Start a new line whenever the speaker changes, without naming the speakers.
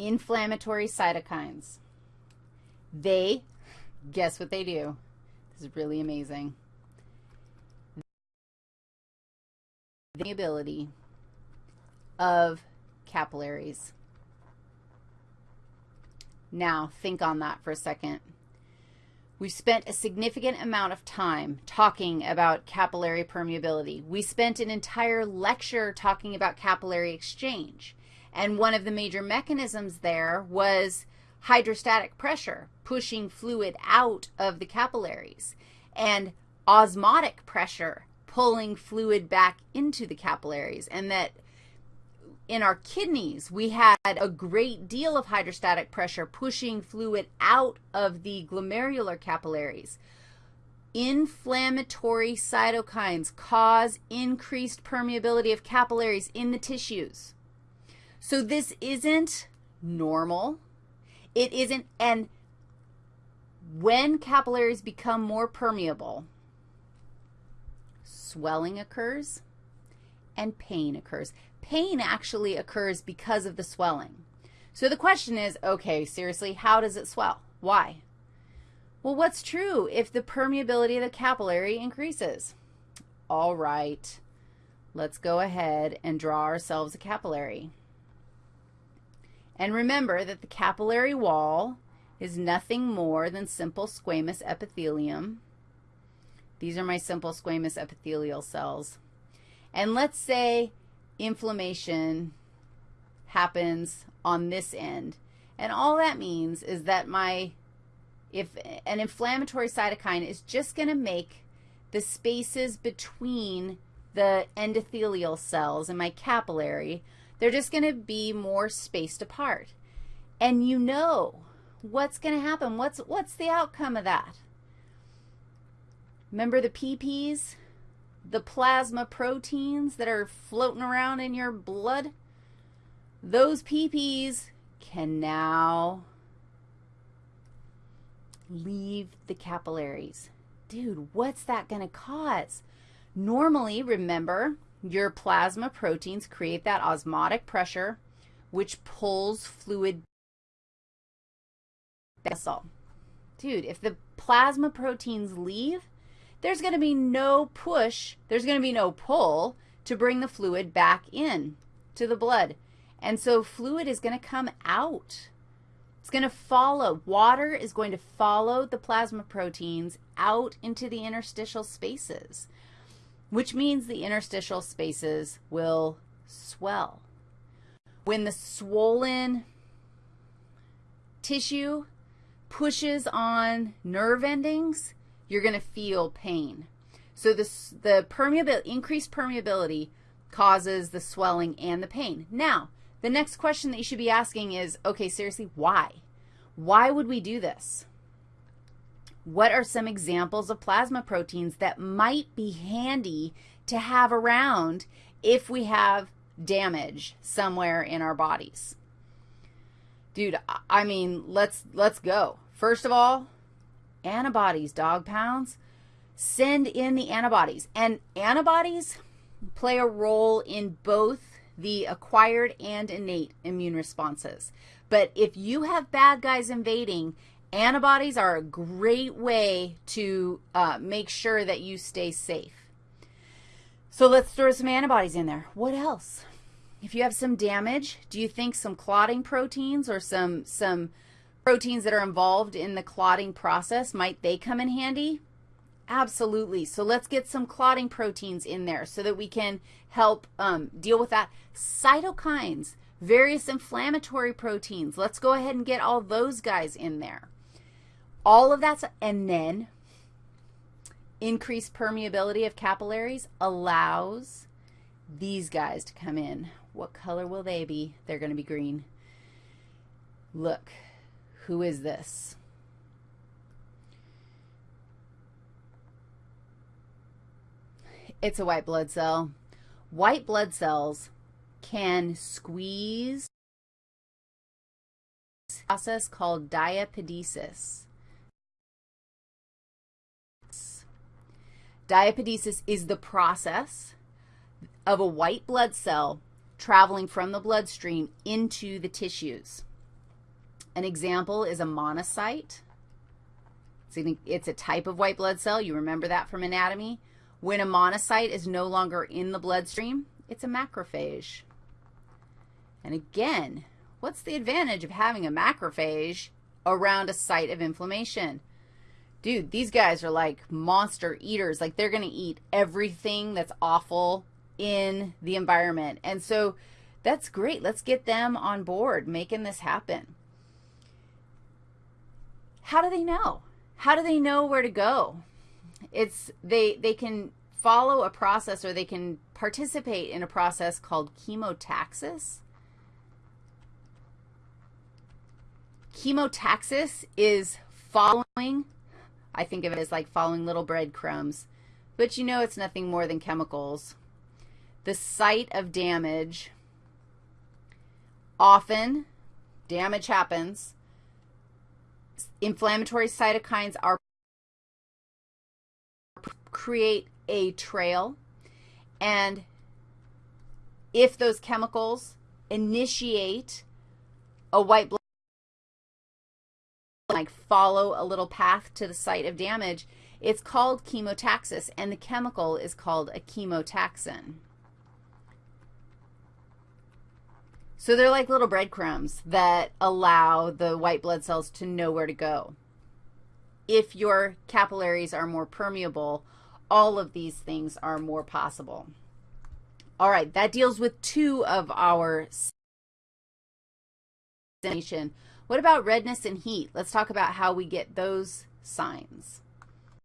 inflammatory cytokines. They, guess what they do? This is really amazing. The ability of capillaries. Now, think on that for a second. We've spent a significant amount of time talking about capillary permeability. We spent an entire lecture talking about capillary exchange. And one of the major mechanisms there was hydrostatic pressure, pushing fluid out of the capillaries, and osmotic pressure, pulling fluid back into the capillaries, and that in our kidneys, we had a great deal of hydrostatic pressure pushing fluid out of the glomerular capillaries. Inflammatory cytokines cause increased permeability of capillaries in the tissues. So this isn't normal. It isn't, and when capillaries become more permeable, swelling occurs and pain occurs. Pain actually occurs because of the swelling. So the question is, okay, seriously, how does it swell? Why? Well, what's true if the permeability of the capillary increases? All right, let's go ahead and draw ourselves a capillary. And remember that the capillary wall is nothing more than simple squamous epithelium. These are my simple squamous epithelial cells. And let's say inflammation happens on this end. And all that means is that my, if an inflammatory cytokine is just going to make the spaces between the endothelial cells in my capillary they're just going to be more spaced apart. And you know what's going to happen. What's, what's the outcome of that? Remember the PPs, the plasma proteins that are floating around in your blood? Those PPs can now leave the capillaries. Dude, what's that going to cause? Normally, remember, your plasma proteins create that osmotic pressure, which pulls fluid vessel. Dude, if the plasma proteins leave, there's going to be no push, there's going to be no pull to bring the fluid back in to the blood. And so fluid is going to come out. It's going to follow. Water is going to follow the plasma proteins out into the interstitial spaces which means the interstitial spaces will swell. When the swollen tissue pushes on nerve endings, you're going to feel pain. So this, the permeability, increased permeability causes the swelling and the pain. Now, the next question that you should be asking is, okay, seriously, why? Why would we do this? What are some examples of plasma proteins that might be handy to have around if we have damage somewhere in our bodies? Dude, I mean, let's let's go. First of all, antibodies, dog pounds. Send in the antibodies. And antibodies play a role in both the acquired and innate immune responses. But if you have bad guys invading Antibodies are a great way to uh, make sure that you stay safe. So let's throw some antibodies in there. What else? If you have some damage, do you think some clotting proteins or some, some proteins that are involved in the clotting process, might they come in handy? Absolutely. So let's get some clotting proteins in there so that we can help um, deal with that. Cytokines, various inflammatory proteins. Let's go ahead and get all those guys in there. All of that, and then increased permeability of capillaries allows these guys to come in. What color will they be? They're going to be green. Look, who is this? It's a white blood cell. White blood cells can squeeze process called diapedesis. Diapedesis is the process of a white blood cell traveling from the bloodstream into the tissues. An example is a monocyte. It's a type of white blood cell. You remember that from anatomy. When a monocyte is no longer in the bloodstream, it's a macrophage. And again, what's the advantage of having a macrophage around a site of inflammation? Dude, these guys are like monster eaters. Like they're going to eat everything that's awful in the environment. And so that's great. Let's get them on board making this happen. How do they know? How do they know where to go? It's they they can follow a process or they can participate in a process called chemotaxis. Chemotaxis is following, I think of it as like following little breadcrumbs, but you know it's nothing more than chemicals. The site of damage, often damage happens. Inflammatory cytokines are create a trail, and if those chemicals initiate a white blood like follow a little path to the site of damage, it's called chemotaxis, and the chemical is called a chemotaxin. So they're like little breadcrumbs that allow the white blood cells to know where to go. If your capillaries are more permeable, all of these things are more possible. All right, that deals with two of our what about redness and heat? Let's talk about how we get those signs.